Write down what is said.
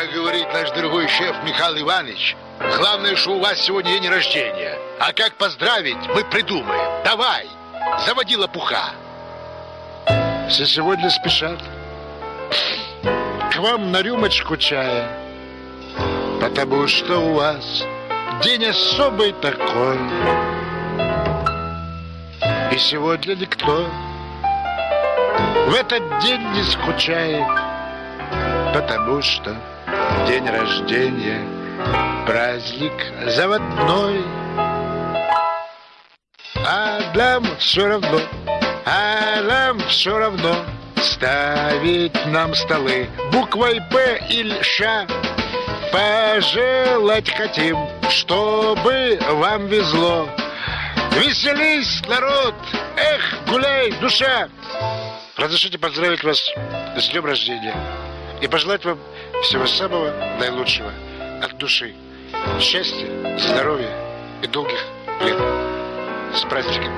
Как говорит наш дорогой шеф Михаил Иванович, главное, что у вас сегодня день рождения. А как поздравить, мы придумаем. Давай, заводи лопуха. Все сегодня спешат. К вам на рюмочку чая. Потому что у вас день особый такой. И сегодня никто в этот день не скучает, потому что день рождения праздник заводной. А нам все равно, а нам все равно ставить нам столы буквой П или Ш. Пожелать хотим, чтобы вам везло. Веселись, народ! Эх, гуляй, душа! Разрешите поздравить вас с днем рождения и пожелать вам всего самого наилучшего от души. Счастья, здоровья и долгих лет. С праздником!